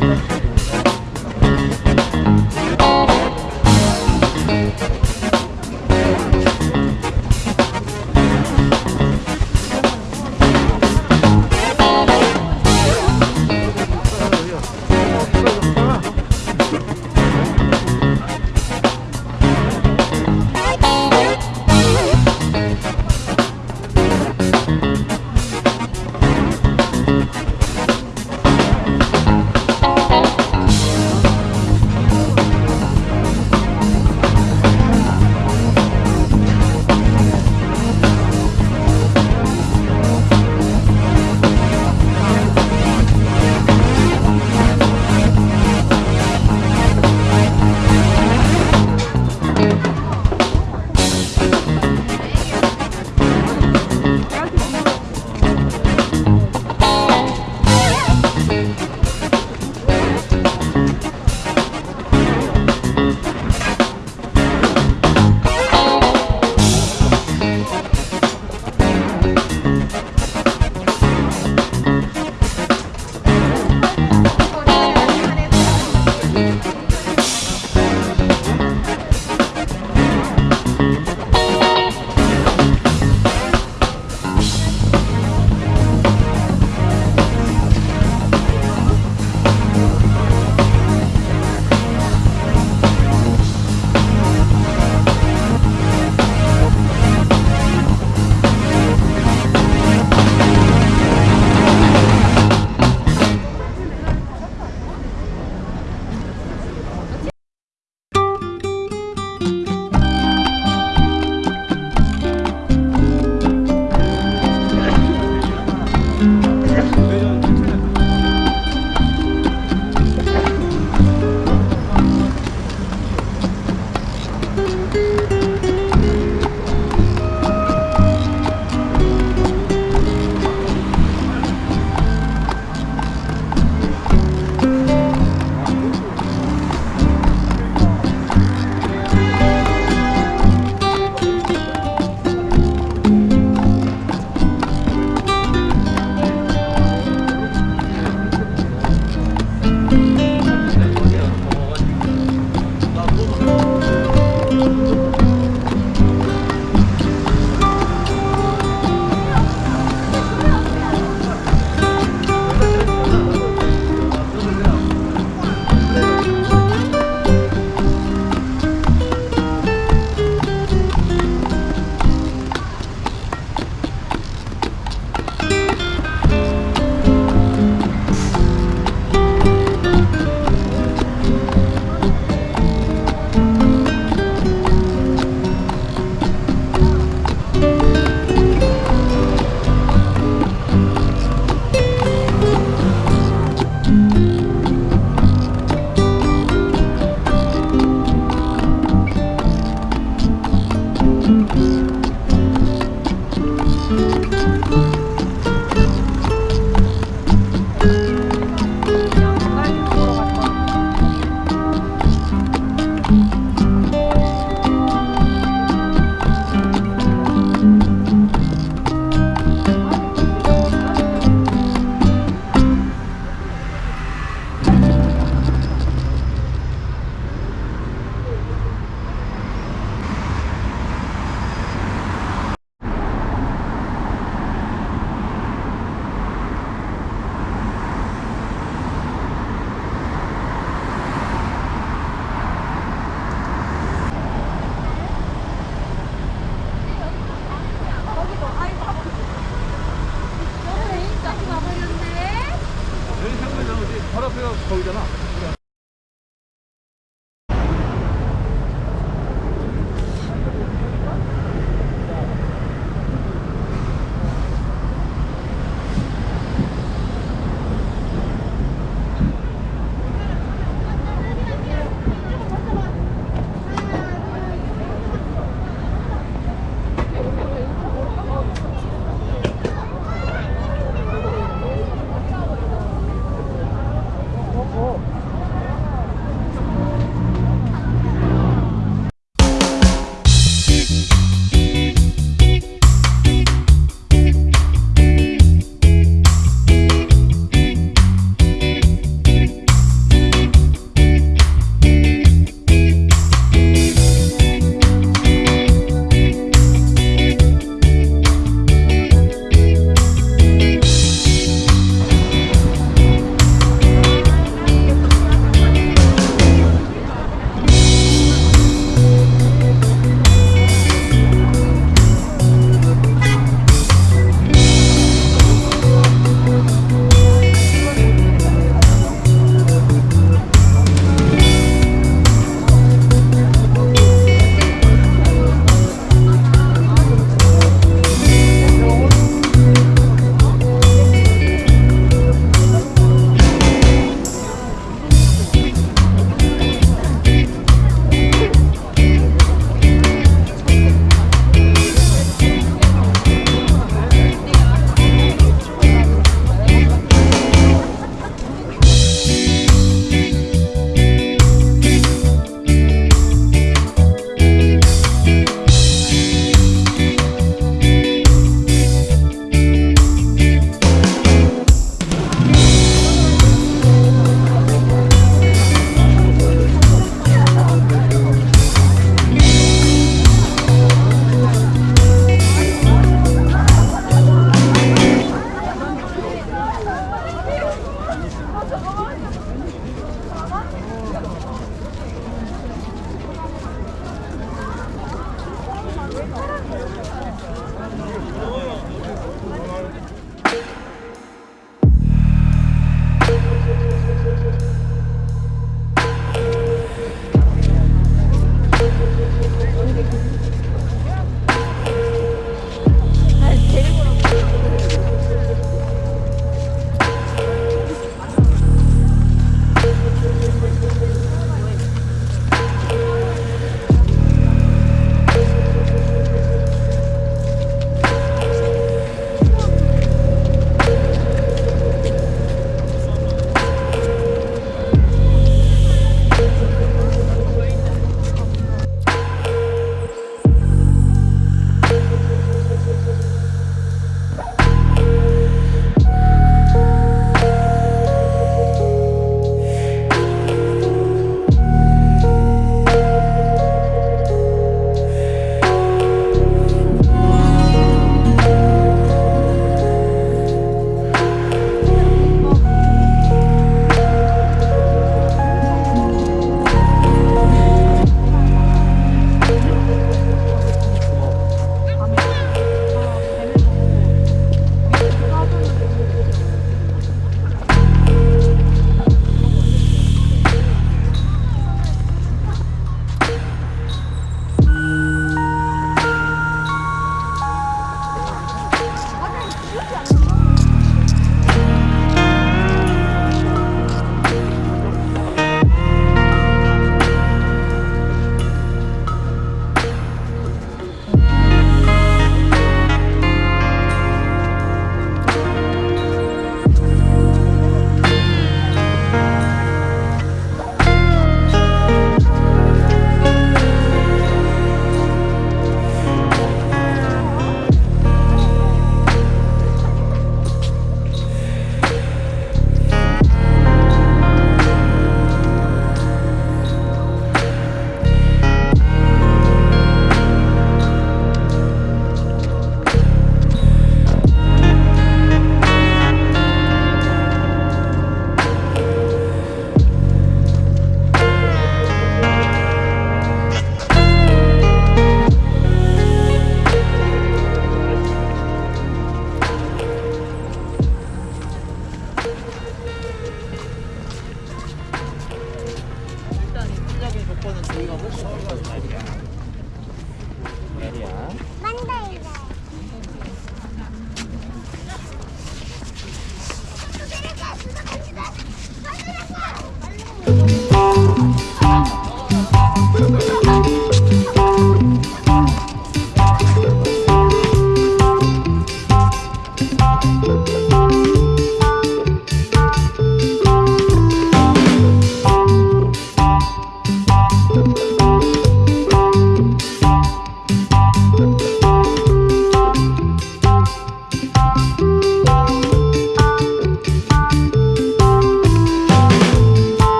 Gracias.